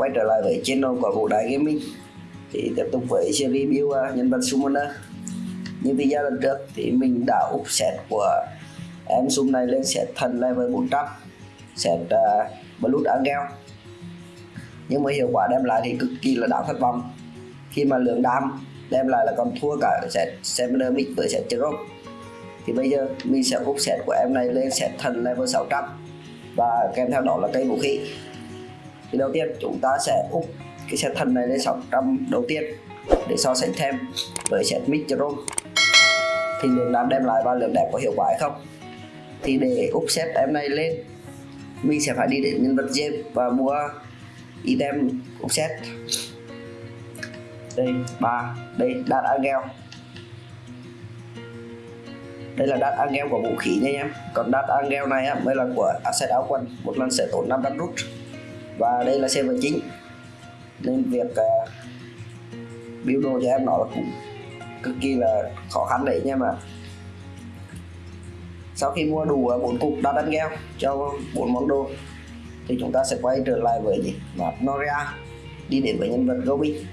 quay trở lại với channel của Vũ Đại Gaming. Thì tiếp tục với series review uh, nhân vật Summoner à. Như video lần trước thì mình đã úp set của em Sum này lên set thần level 400 Set uh, Blood Angel. Nhưng mà hiệu quả đem lại thì cực kỳ là đáng thất vọng. Khi mà lượng đam đem lại là còn thua cả set Summoner Mix với set Jerome Thì bây giờ mình sẽ úp set của em này lên set thần level 600 và kèm theo đó là cây vũ khí thì đầu tiên chúng ta sẽ úp cái set thần này lên 600 đầu tiên để so sánh thêm với set Micron thì lượng đam đem lại và lượng đẹp có hiệu quả hay không? Thì để úp set em này lên mình sẽ phải đi đến nhân vật James và mua item úp set đây ba đây đạt angel. Đây là đát angel của vũ khí nha em. Còn đát angel này á, mới là của asset áo quần một lần sẽ tốn 500 rút và đây là server chính. Nên việc à, uh, build đồ cho em nó là cũng cực kỳ là khó khăn đấy nha mà sau khi mua đủ à, bốn cục đã đánh gheo cho bốn món đồ thì chúng ta sẽ quay trở lại với gì Noria đi đến với nhân vật Gobi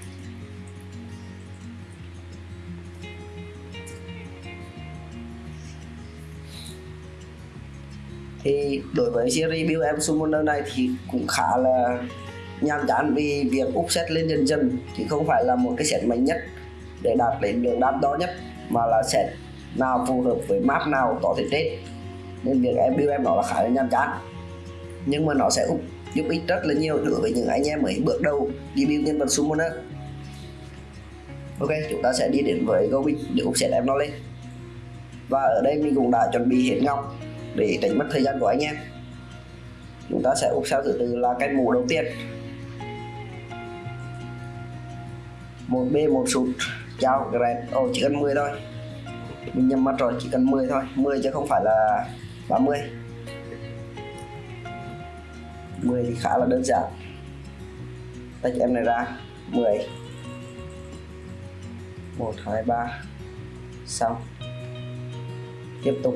thì đối với series build em summoner này thì cũng khá là nhàm chán vì việc úp set lên dần dần. Thì không phải là một cái set mạnh nhất để đạt đến lượng đam đó nhất, mà là set nào phù hợp với map nào có thể chết. Nên việc em build em nó là khá là nhàm chán. Nhưng mà nó sẽ úp, giúp ích rất là nhiều đối với những anh em mới bước đầu đi build nhân vật summoner ok, chúng ta sẽ đi đến với Goblin để úp set em nó lên. Và ở đây mình cũng đã chuẩn bị hết ngọc để tránh mất thời gian của anh em. Chúng ta sẽ úp sao thứ tự là cái mũ đầu tiên. Một b một sụt chào grab. Ồ oh, chỉ cần 10 thôi. Mình nhầm mắt rồi chỉ cần 10 thôi. 10 chứ không phải là 30 10 thì khá là đơn giản. Tách em này ra. 10 1 2 3 xong. Tiếp tục.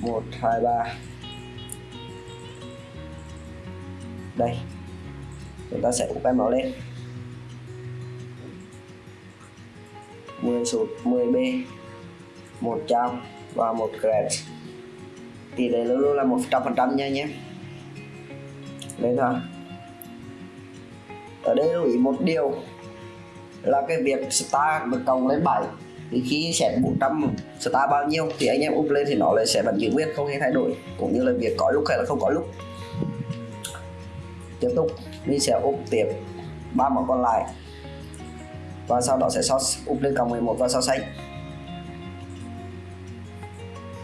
1 2 3 đây. Chúng ta sẽ úp em nó lên. 10 sụt 10B một trao và một grad tỷ lệ luôn luôn là một trăm phần trăm nha nhé. Đây thôi. Ở đây lưu ý một điều là cái việc start được cộng lên 7 khi set 400 star bao nhiêu thì anh em up lên thì nó lại sẽ vẫn giữ nguyên, không hề thay đổi. Cũng như là việc có lúc hay là không có lúc. Tiếp tục, mình sẽ up tiếp ba món còn lại. Và sau đó sẽ so up lên cộng 11 và so sánh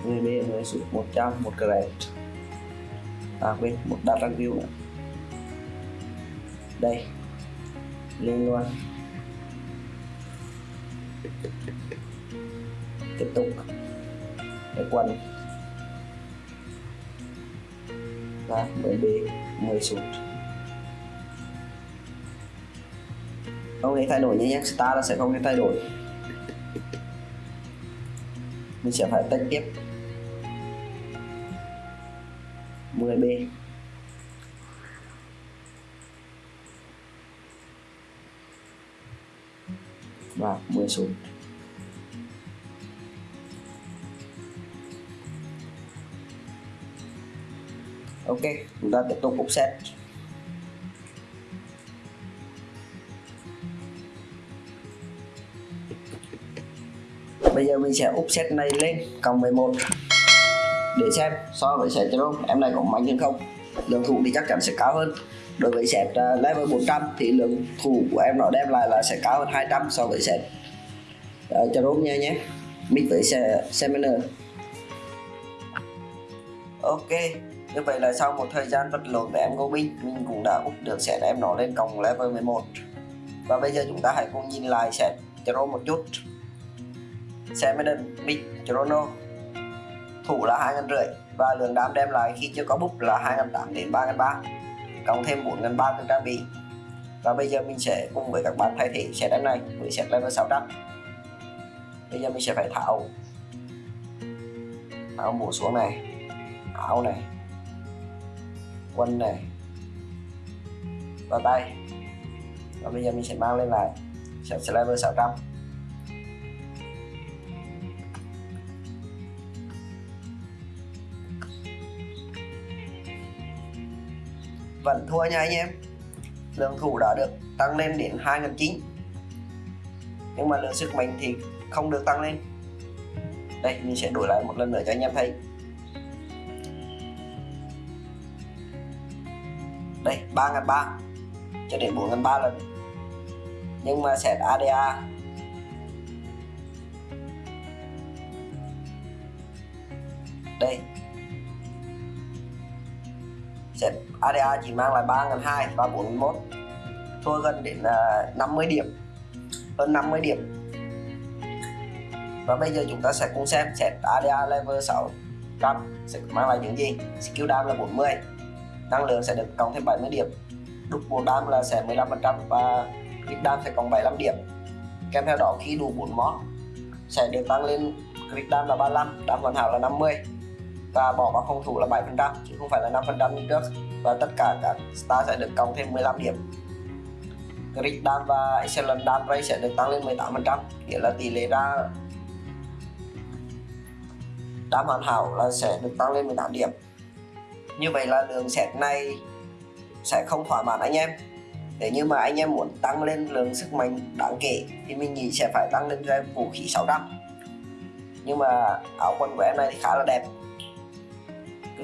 10 b 10 sụt 100 một grade à quên, một data view nữa. Đây, lên luôn tiếp tục. Cái quần. Và 10 b 10 sụt. Không hề thay đổi nhé nhé. Star là sẽ không hề thay đổi. Mình sẽ phải tách tiếp. 10 b và 10 sụt ok, chúng ta tiếp tục offset bây giờ mình sẽ offset này lên, cộng 11 để xem so với set Jerome em này có mạnh hơn không? Lượng thủ thì chắc chắn sẽ cao hơn đối với set ờ, level 400 thì lượng thủ của em nó đem lại là sẽ cao hơn 200 so với set uh, ờ, nha nhé. Mix với Seminar ok như vậy là sau một thời gian vật lộn với em Goblin mình cũng đã úp được set em nó lên cộng level 11 và bây giờ chúng ta hãy cùng nhìn lại set Charon một chút. Seminar, Mid, Chrono. Thủ là hai ngàn rưỡi và lượng đam đem lại khi chưa có búp là hai ngàn tám đến ba ngàn ba cộng thêm bốn ngàn ba từ trang bị. Và bây giờ mình sẽ cùng với các bạn thay thế set đánh này với set level 600 bây giờ mình sẽ phải tháo. Áo mũ xuống này, áo này quân này, và tay. Và bây giờ mình sẽ mang lên lại, sẽ level 600 vẫn thua nha anh em. Lượng thủ đã được tăng lên đến 2009 nhưng mà lượng sức mạnh thì không được tăng lên. Đây, mình sẽ đổi lại một lần nữa cho anh em thấy. Đây 3.300 cho đến 4.300 lần. Nhưng mà set ADA đây set ADA chỉ mang lại 3.200 và 41 thua gần đến à, uh, 50 điểm. Hơn 50 điểm. Và bây giờ chúng ta sẽ cùng xem set ADA level 600 sẽ mang lại những gì? Skill dam là 40 năng lượng sẽ được cộng thêm 70 điểm. Đúc bộ đam là sẽ 15% và crit đam sẽ cộng 75 điểm. Kèm theo đó khi đủ 4 món sẽ được tăng lên crit đam là 35 đam hoàn hảo là 50 và bỏ vào phòng thủ là 7% chứ không phải là 5% như trước. Và tất cả các star sẽ được cộng thêm 15 điểm. Crit Dam và excellent Dam rate sẽ được tăng lên 18% nghĩa là tỷ lệ ra Dam hoàn hảo là sẽ được tăng lên 18 điểm. Như vậy là lượng set này sẽ không thỏa mãn anh em. Nếu như mà anh em muốn tăng lên lượng sức mạnh đáng kể, thì mình nghĩ sẽ phải tăng lên ra vũ khí 600 nhưng mà áo quần của em này thì khá là đẹp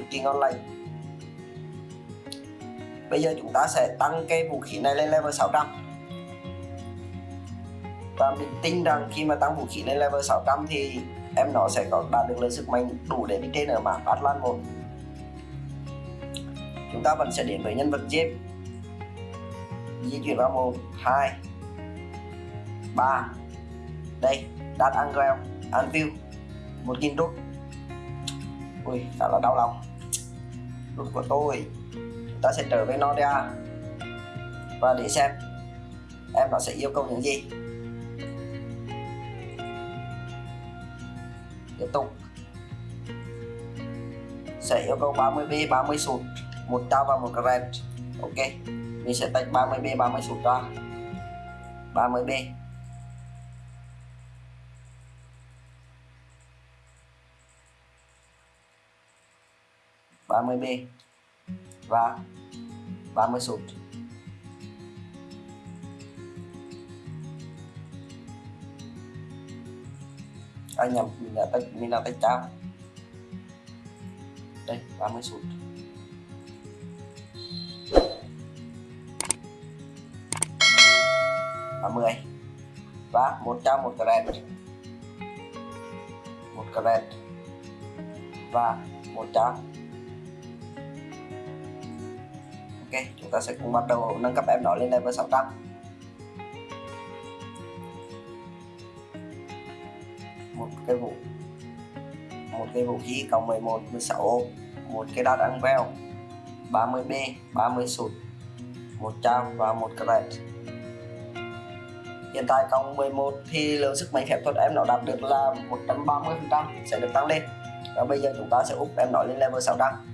cực kỳ ngon lành bây giờ chúng ta sẽ tăng cái vũ khí này lên level 600 và mình tin rằng khi mà tăng vũ khí lên level 600 thì em nó sẽ có đạt được lượng sức mạnh đủ để đi trên ở map Atlan 1 chúng ta vẫn sẽ đến với nhân vật James di chuyển vào một, hai, ba. Đây đạt Angel, Anvil, một nghìn rút ui, khá là đau lòng luật của tôi. Ta sẽ trở về nó và để xem em nó sẽ yêu cầu những gì. Tiếp tục. Sẽ yêu cầu 30 b 30 sụt. Một trao và một carat ok. Mình sẽ tách 30 b 30 sụt ra. 30 b. 30B và 30 sụt. À nhầm mình là tách mình là tách trao đây 30 sụt. ba mươi. Và một trong một carat. Một carat. Và một trong ok, chúng ta sẽ cùng bắt đầu nâng cấp em nó lên level 600 một cái vũ một cái vũ khí cộng 11 16 một cái đá ăn veo 30B 30 sụt 100 và một carat hiện tại cộng 11 thì lượng sức mạnh phép thuật em nó đạt được là 130 phần trăm, sẽ được tăng lên. Và bây giờ chúng ta sẽ úp em nó lên level 600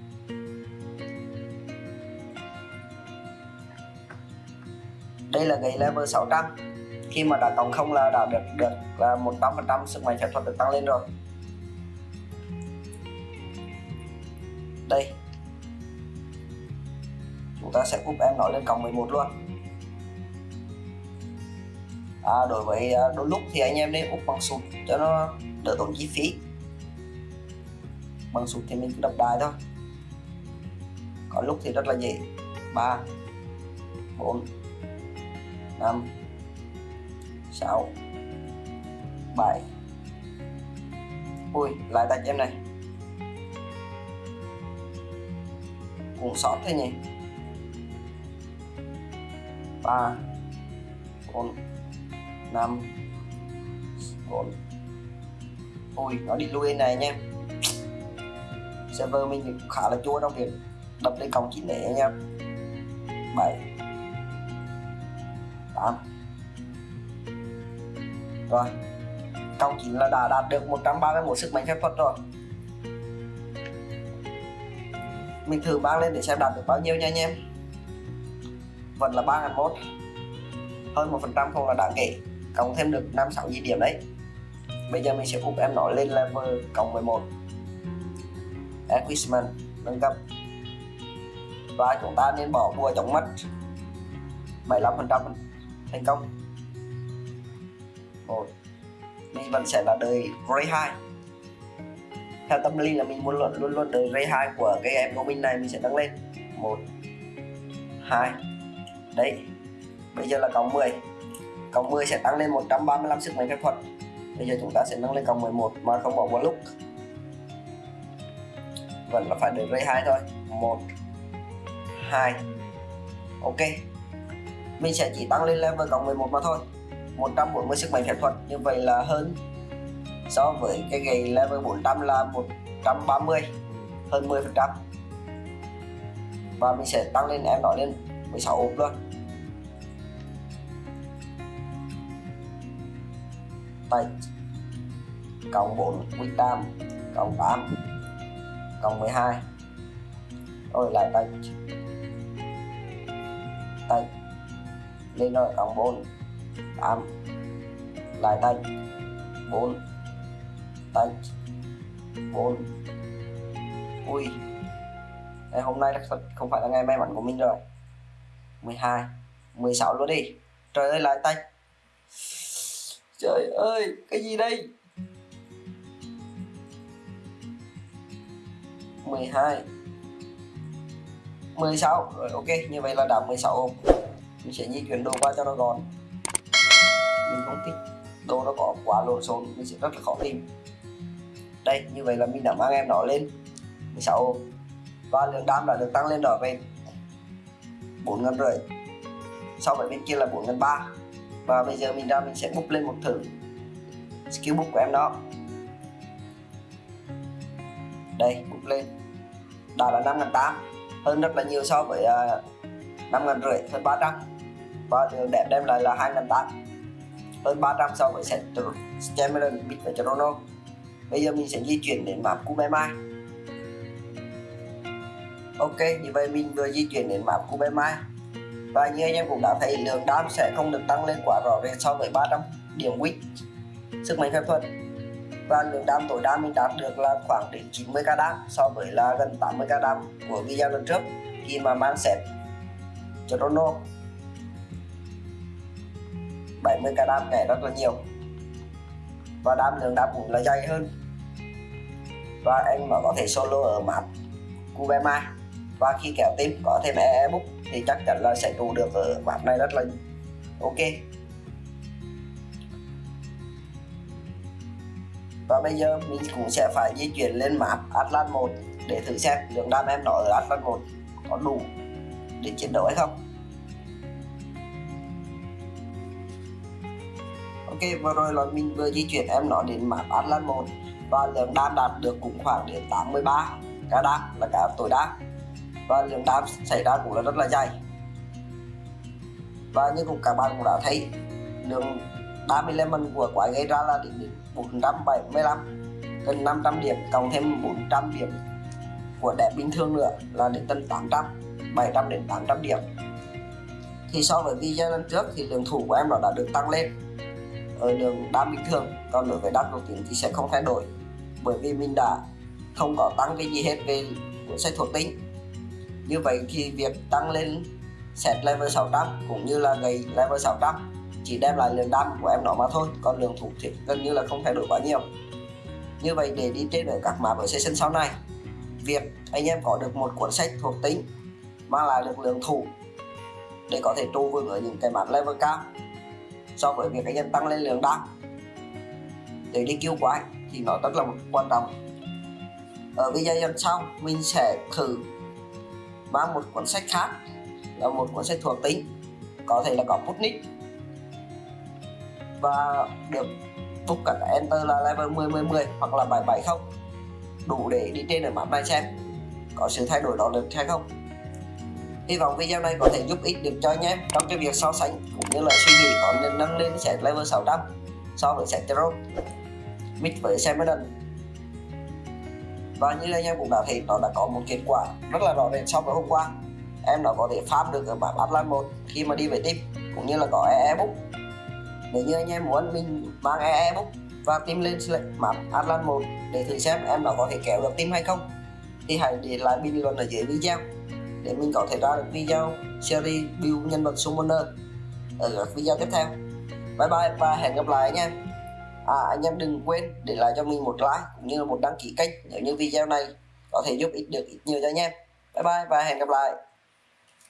đây là cái level 600 khi mà đã cộng không là đã được được là 100 phần trăm sức mạnh phép thuật được tăng lên rồi. Đây. Chúng ta sẽ úp em nó lên cộng 11 luôn. À, đối với à, đôi lúc thì anh em nên úp bằng sụt cho nó đỡ tốn chi phí. Bằng sụt thì mình cứ đập đài thôi. Có lúc thì rất là dễ. Ba bốn năm, sáu, bảy. Ui, lại tay em này. Cũng sót thế nhỉ? Ba, bốn 5 4 ui, nó đi lui này nha server mình cũng khá là chua trong việc đập lên cổng chín để nha 7 8 rồi. Câu 9 là đã đạt được 131 sức mạnh phép thuật rồi. Mình thử mang lên để xem đạt được bao nhiêu nha anh em. Vẫn là 3001 hơn một phần trăm không là đáng kể. Cộng thêm được 56 gì điểm đấy. Bây giờ mình sẽ úp em nó lên level cộng 11 Equipment nâng cấp. Và chúng ta nên bỏ bùa chống mất 75% thành công. Một mình vẫn sẽ là đời Ray 2 theo tâm lý là mình muốn luôn luôn luôn đời Ray 2 của cái em của mình này mình sẽ tăng lên. Một, hai, đấy, bây giờ là cộng 10 cộng 10 sẽ tăng lên 135 sức mạnh phép thuật. Bây giờ chúng ta sẽ nâng lên cộng 11 mà không bỏ một lúc. Vẫn là phải được ray 2 thôi. 1 2 ok mình sẽ chỉ tăng lên level cộng 11 mà thôi. 140 sức mạnh phép thuật, như vậy là hơn so với cái gầy level 400 là 130 hơn 10 phần trăm. Và mình sẽ tăng lên, em đó lên 16 ốp luôn. Tại cộng 4 quy tam, cộng 8 cộng 12 rồi lại tay. Lên rồi cộng 4 8 lại tay. 4 tay. 4 ui. Ngày hôm nay thật không phải là ngày may mắn của mình rồi. 12 16 luôn đi. Trời ơi, lại tay. Trời ơi, cái gì đây? 12 16 rồi, ok, như vậy là đã 16 ôm mình sẽ di chuyển đồ qua cho nó gọn. Mình không thích đồ nó có quá lộn xộn mình sẽ rất là khó tìm. Đây như vậy là mình đã mang em nó lên 16 ôm. Và lượng đam đã được tăng lên đó về 4 ngàn rưỡi. So với bên kia là 4 ngàn 3 và bây giờ mình ra mình sẽ búp lên một thử skill búp của em đó. Đây búp lên. Đã là 5 8 hơn rất là nhiều so với à, uh, 5 ngàn rưỡi hơn 300 và lượng đẹp đem lại là 2 ngàn 8 hơn 300 so với set Cameron Bit và Toronto bây giờ mình sẽ di chuyển đến map Kubemai ok, như vậy mình vừa di chuyển đến map Kubemai và như anh em cũng đã thấy, lượng đam sẽ không được tăng lên quá rõ rệt so với 300 điểm win sức mạnh phép thuật. Và lượng đam tối đa mình đạt được là khoảng đến 90 k đam so với là gần 80 k đam của video lần trước, khi mà mang set Chrono 70 k đam nhảy rất là nhiều. Và đam lượng đam cũng là dày hơn. Và anh mà có thể solo ở map Kubema và khi kéo tim có thêm e-book thì chắc chắn là sẽ trụ được ở map này rất là ok. Và bây giờ mình cũng sẽ phải di chuyển lên map Atlas 1 để thử xem lượng đam em nó ở Atlas 1 có đủ để chiến đấu hay không. Ok, vừa rồi là mình vừa di chuyển em nó đến map Atlas 1 và lượng đam đạt được cũng khoảng đến 83 cả đam là cả tối đa. Và lượng đam xảy ra cũng là rất là dày và như cũng các bạn cũng đã thấy, lượng đam element của quái gây ra là đến 475 gần 500 điểm, cộng thêm 400 điểm của đẹp bình thường nữa là đến tầm 800 700 đến 800 điểm. Thì so với video lần trước thì lượng thủ của em nó đã được tăng lên. Ờ, ở đường đá bình thường còn đối với đá đầu tiên thì sẽ không thay đổi. Bởi vì mình đã không có tăng cái gì hết về cuốn sách thuộc tính. Như vậy thì việc tăng lên set level 600 cũng như là gầy level 600 chỉ đem lại lượng đam của em nó mà thôi, còn lượng thủ thì gần như là không thay đổi quá nhiều. Như vậy để đi trên ở các map ở session sau này, việc anh em có được một cuốn sách thuộc tính, mang lại được lượng thủ để có thể trụ vững ở những cái map level cao so với việc anh em tăng lên lượng đăng. Để đi kêu quái thì nó rất là một quan trọng. Ở video lần sau mình sẽ thử mang một cuốn sách khác, là một cuốn sách thuộc tính, có thể là có Putnik và được book cả enter là level 10 10 10 hoặc là 770 đủ để đi trên ở map này xem có sự thay đổi đó được hay không hy vọng video này có thể giúp ích được cho anh em trong cái việc so sánh cũng như là suy nghĩ có nên nâng lên set level 600 so với set Tarot mix với Semedan và như anh em cũng đã thấy, nó đã có một kết quả rất là rõ rệt so với hôm qua. Em đã có thể farm được ở bản atlant 1 khi mà đi về team, cũng như là có EE book. Nếu như anh em muốn mình mang EE book và tìm lên select map Atlas 1 để thử xem em đã có thể kéo được team hay không, thì hãy để lại bình luận ở dưới video để mình có thể ra được video series build nhân vật summoner ở các video tiếp theo. Bye bye và hẹn gặp lại anh em à anh em đừng quên để lại cho mình một like cũng như là một đăng ký kênh nếu như video này có thể giúp ích được ít nhiều cho anh em. Bye bye và hẹn gặp lại.